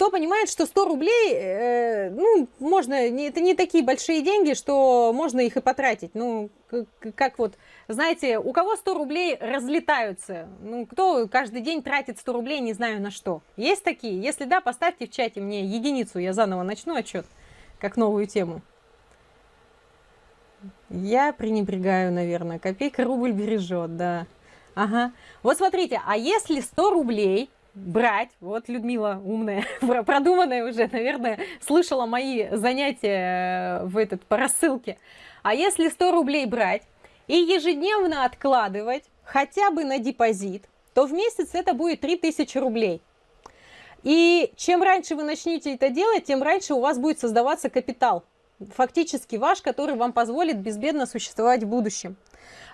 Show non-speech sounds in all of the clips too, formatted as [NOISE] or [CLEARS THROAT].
кто понимает, что 100 рублей, э, ну, можно, не, это не такие большие деньги, что можно их и потратить. Ну, как, как вот, знаете, у кого 100 рублей разлетаются? Ну, кто каждый день тратит 100 рублей, не знаю на что. Есть такие? Если да, поставьте в чате мне единицу, я заново начну отчет, как новую тему. Я пренебрегаю, наверное. Копейка рубль бережет, да. Ага. Вот смотрите, а если 100 рублей брать, вот Людмила умная, [LAUGHS] продуманная уже, наверное, слышала мои занятия э, в этот, по рассылке. А если 100 рублей брать и ежедневно откладывать хотя бы на депозит, то в месяц это будет 3000 рублей. И чем раньше вы начнете это делать, тем раньше у вас будет создаваться капитал. Фактически ваш, который вам позволит безбедно существовать в будущем.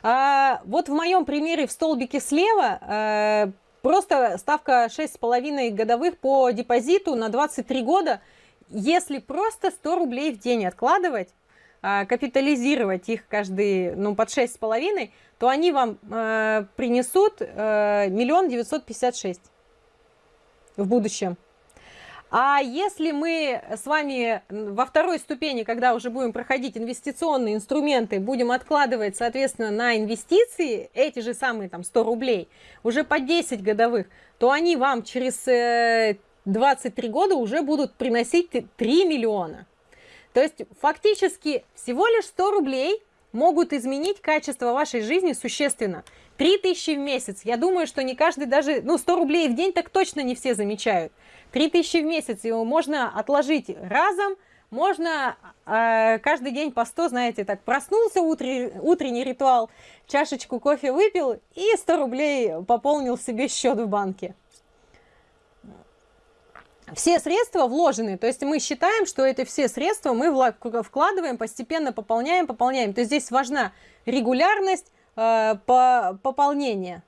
А, вот в моем примере в столбике слева а, просто ставка 6,5 годовых по депозиту на 23 года. Если просто 100 рублей в день откладывать, а, капитализировать их каждый, ну, под 6,5, то они вам э, принесут миллион девятьсот пятьдесят шесть в будущем. А если мы с вами во второй ступени, когда уже будем проходить инвестиционные инструменты, будем откладывать, соответственно, на инвестиции эти же самые там 100 рублей, уже по 10 годовых, то они вам через 23 э, года уже будут приносить 3 миллиона. То есть фактически всего лишь 100 рублей могут изменить качество вашей жизни существенно. 3000 в месяц, я думаю, что не каждый даже, ну 100 рублей в день так точно не все замечают. 3000 в месяц, его можно отложить разом, можно э, каждый день по 100, знаете, так проснулся, утренний, утренний ритуал, чашечку кофе выпил и 100 рублей пополнил себе счет в банке. Все средства вложены, то есть мы считаем, что это все средства мы вкладываем, постепенно пополняем, пополняем. То есть здесь важна регулярность по пополнения.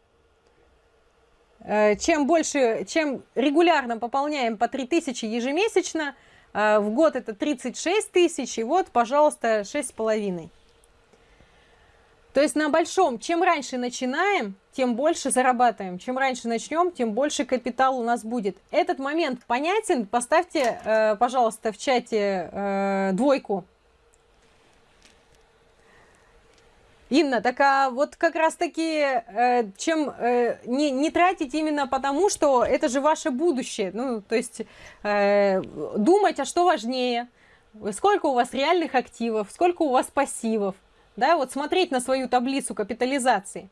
Э, чем больше, чем регулярно пополняем по 3000 ежемесячно, э, в год это 36 тысяч, и вот, пожалуйста, 6,5. То есть на большом, чем раньше начинаем, тем больше зарабатываем. Чем раньше начнем, тем больше капитал у нас будет. Этот момент понятен? Поставьте, э, пожалуйста, в чате двойку. Инна, так а вот как раз таки, э, чем э, не, не тратить именно потому, что это же ваше будущее. Ну, то есть э, думать, а что важнее, сколько у вас реальных активов, сколько у вас пассивов. Да, вот смотреть на свою таблицу капитализации.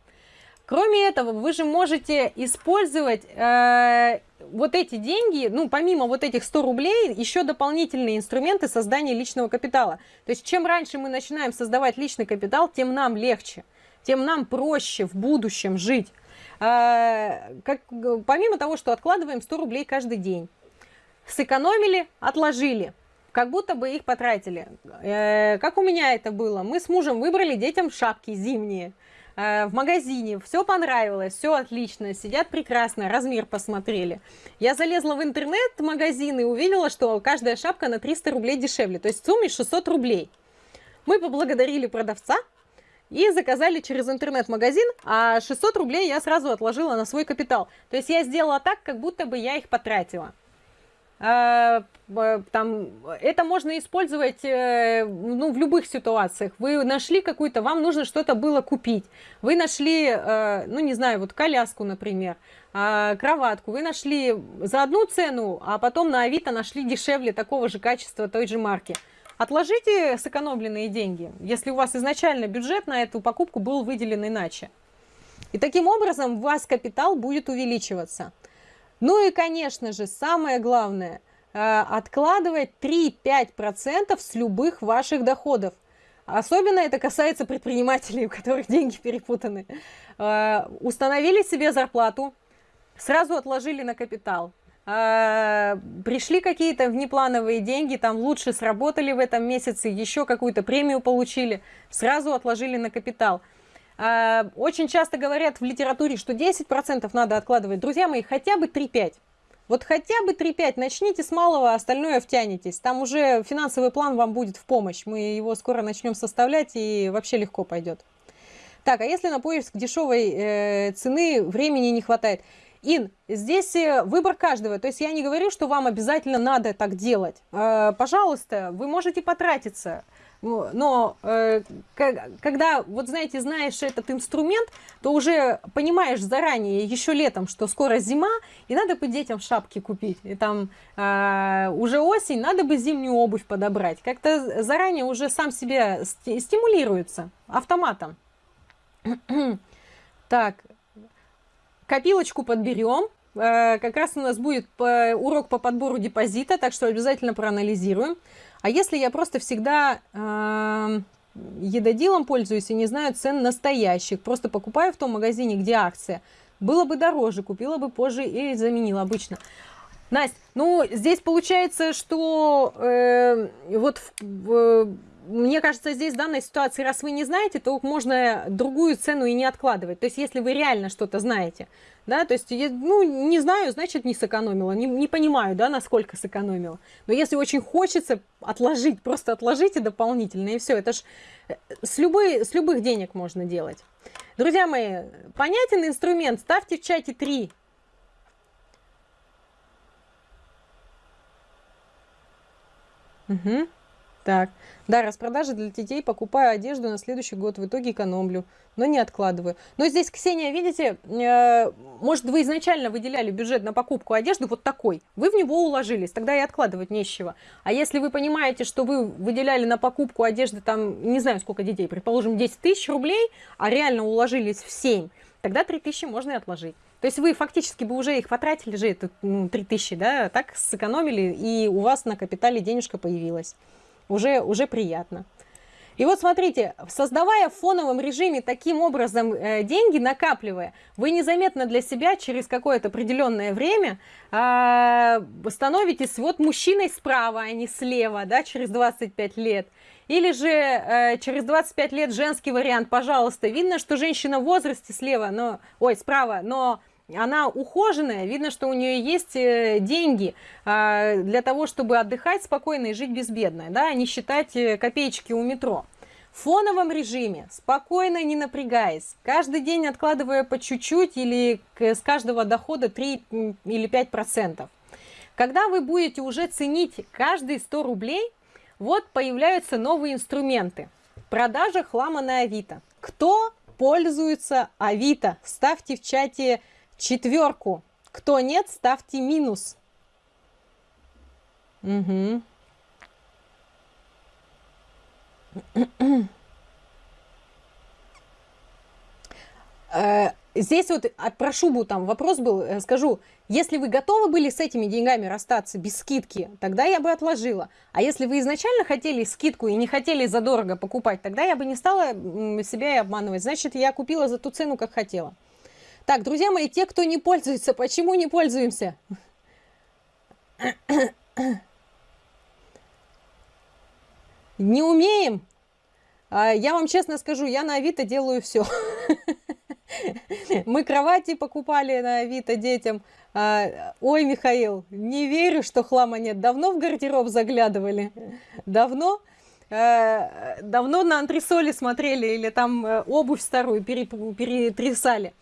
Кроме этого, вы же можете использовать э, вот эти деньги, ну, помимо вот этих 100 рублей, еще дополнительные инструменты создания личного капитала. То есть, чем раньше мы начинаем создавать личный капитал, тем нам легче, тем нам проще в будущем жить. Э, как, помимо того, что откладываем 100 рублей каждый день. Сэкономили, отложили как будто бы их потратили. Э, как у меня это было? Мы с мужем выбрали детям шапки зимние. Э, в магазине, все понравилось, все отлично, сидят прекрасно, размер посмотрели. Я залезла в интернет-магазин и увидела, что каждая шапка на 300 рублей дешевле, то есть в сумме 600 рублей. Мы поблагодарили продавца и заказали через интернет-магазин, а 600 рублей я сразу отложила на свой капитал. То есть я сделала так, как будто бы я их потратила. А, там, это можно использовать э, ну, в любых ситуациях. Вы нашли какую-то, вам нужно что-то было купить. Вы нашли, э, ну не знаю, вот коляску, например, а, кроватку. Вы нашли за одну цену, а потом на Авито нашли дешевле такого же качества той же марки. Отложите сэкономленные деньги, если у вас изначально бюджет на эту покупку был выделен иначе. И таким образом у вас капитал будет увеличиваться. Ну и, конечно же, самое главное, э, откладывать 3-5% с любых ваших доходов. Особенно это касается предпринимателей, у которых деньги перепутаны. Э, установили себе зарплату, сразу отложили на капитал. Э, пришли какие-то внеплановые деньги, там лучше сработали в этом месяце, еще какую-то премию получили, сразу отложили на капитал. А, очень часто говорят в литературе, что 10% надо откладывать. Друзья мои, хотя бы 3-5. Вот хотя бы 3-5, начните с малого, остальное втянетесь. Там уже финансовый план вам будет в помощь. Мы его скоро начнем составлять и вообще легко пойдет. Так, а если на поиск дешевой э, цены времени не хватает? Ин, здесь э, выбор каждого. То есть я не говорю, что вам обязательно надо так делать. Э, пожалуйста, вы можете потратиться. Но э, когда, вот знаете, знаешь этот инструмент, то уже понимаешь заранее, еще летом, что скоро зима, и надо бы детям шапки купить. И там э, уже осень, надо бы зимнюю обувь подобрать. Как-то заранее уже сам себя стимулируется автоматом. [CLEARS THROAT] так, копилочку подберем. Э, как раз у нас будет урок по подбору депозита, так что обязательно проанализируем. А если я просто всегда э, едодилом пользуюсь и не знаю цен настоящих, просто покупаю в том магазине, где акция, было бы дороже, купила бы позже и заменила обычно. Настя, ну здесь получается, что э, вот в, в, мне кажется, здесь в данной ситуации, раз вы не знаете, то можно другую цену и не откладывать. То есть, если вы реально что-то знаете, да, то есть, ну, не знаю, значит, не сэкономила, не, не понимаю, да, насколько сэкономила. Но если очень хочется отложить, просто отложите дополнительно, и все, это ж э, с, любой, с любых денег можно делать. Друзья мои, понятен инструмент, ставьте в чате 3. Угу. Так, да, распродажи для детей, покупаю одежду на следующий год, в итоге экономлю, но не откладываю. Но здесь, Ксения, видите, э, может, вы изначально выделяли бюджет на покупку одежды вот такой, вы в него уложились, тогда и откладывать нечего. А если вы понимаете, что вы выделяли на покупку одежды, там, не знаю, сколько детей, предположим, 10 тысяч рублей, а реально уложились в 7, тогда 3 тысячи можно и отложить. То есть вы фактически бы уже их потратили же, это ну, 3 тысячи, да, так сэкономили, и у вас на капитале денежка появилась уже, уже приятно. И вот смотрите, создавая в фоновом режиме таким образом э, деньги, накапливая, вы незаметно для себя через какое-то определенное время э, становитесь вот мужчиной справа, а не слева, да, через 25 лет. Или же э, через 25 лет женский вариант, пожалуйста. Видно, что женщина в возрасте слева, но, ой, справа, но она ухоженная, видно, что у нее есть э, деньги а, для того, чтобы отдыхать спокойно и жить безбедно, да, не считать э, копеечки у метро. В фоновом режиме, спокойно, не напрягаясь, каждый день откладывая по чуть-чуть или с каждого дохода 3 или 5 процентов. Когда вы будете уже ценить каждые 100 рублей, вот появляются новые инструменты. Продажа хлама на Авито. Кто пользуется Авито? Ставьте в чате четверку. Кто нет, ставьте минус. Угу. Здесь вот а, про шубу там вопрос был, э, скажу, если вы готовы были с этими деньгами расстаться без скидки, тогда я бы отложила. А если вы изначально хотели скидку и не хотели задорого покупать, тогда я бы не стала себя и обманывать. Значит, я купила за ту цену, как хотела. Так, друзья мои, те, кто не пользуется, почему не пользуемся? Не умеем? А, я вам честно скажу, я на Авито делаю все. Мы кровати покупали на Авито детям. А, ой, Михаил, не верю, что хлама нет. Давно в гардероб заглядывали? Давно? А, давно на антресоли смотрели или там э, обувь старую перетрясали?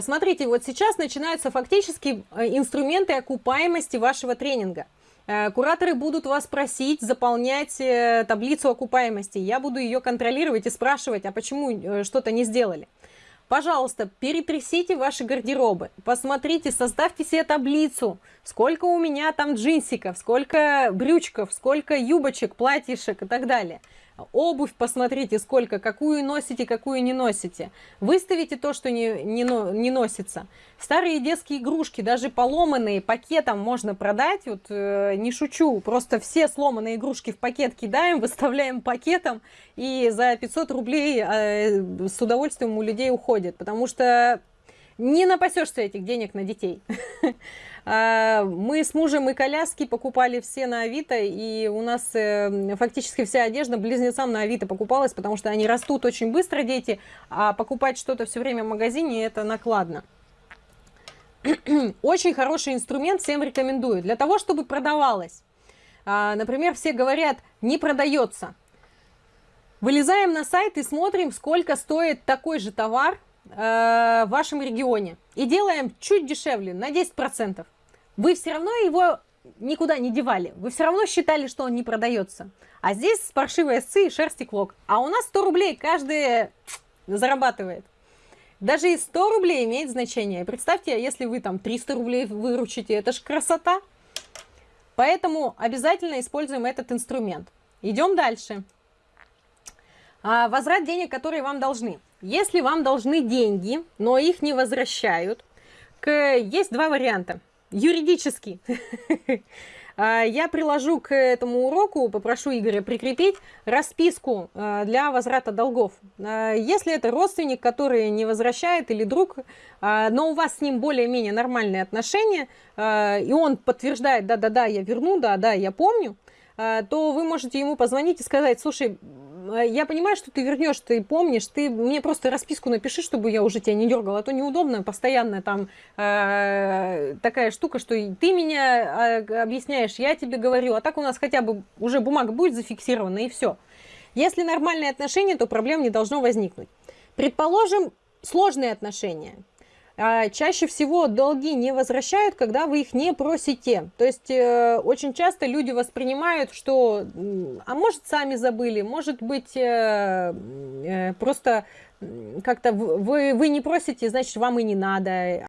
Смотрите, вот сейчас начинаются фактически э, инструменты окупаемости вашего тренинга. Э, кураторы будут вас просить заполнять э, таблицу окупаемости. Я буду ее контролировать и спрашивать, а почему что-то не сделали. Пожалуйста, перетрясите ваши гардеробы, посмотрите, составьте себе таблицу, сколько у меня там джинсиков, сколько брючков, сколько юбочек, платьишек и так далее. Обувь посмотрите, сколько, какую носите, какую не носите. Выставите то, что не, не, не носится. Старые детские игрушки, даже поломанные, пакетом можно продать. Вот э, не шучу, просто все сломанные игрушки в пакет кидаем, [LAUGHS] выставляем пакетом, и за 500 рублей э, с удовольствием у людей уходит. Потому что не напасешься этих денег на детей. [LAUGHS] А, мы с мужем и коляски покупали все на Авито, и у нас э, фактически вся одежда близнецам на Авито покупалась, потому что они растут очень быстро, дети, а покупать что-то все время в магазине это накладно. [CLEARS THROAT] Очень хороший инструмент, всем рекомендую. Для того, чтобы продавалось. А, например, все говорят, не продается. Вылезаем на сайт и смотрим, сколько стоит такой же товар в вашем регионе и делаем чуть дешевле, на 10%, вы все равно его никуда не девали. Вы все равно считали, что он не продается. А здесь паршивые сцы и шерсти клок. А у нас 100 рублей каждый зарабатывает. Даже и 100 рублей имеет значение. Представьте, если вы там 300 рублей выручите, это же красота. Поэтому обязательно используем этот инструмент. Идем дальше. А, возврат денег, которые вам должны. Если вам должны деньги, но их не возвращают, есть два варианта. Юридический. [LAUGHS] А, я приложу к этому уроку, попрошу Игоря прикрепить расписку а, для возврата долгов. Если это родственник, который не возвращает или друг, но у вас с ним более-менее нормальные отношения, и он подтверждает, да-да-да, я верну, да-да, я помню, то вы можете ему позвонить и сказать, слушай, я понимаю, что ты вернешь, ты помнишь, ты мне просто расписку напиши, чтобы я уже тебя не дергала, а то неудобно, постоянно там э, такая штука, что ты меня э, объясняешь, я тебе говорю, а так у нас хотя бы уже бумага будет зафиксирована и все. Если нормальные отношения, то проблем не должно возникнуть. Предположим, сложные отношения – чаще всего долги не возвращают, когда вы их не просите. То есть э, очень часто люди воспринимают, что, а может сами забыли, может быть э, э, просто как-то вы, вы не просите, значит вам и не надо.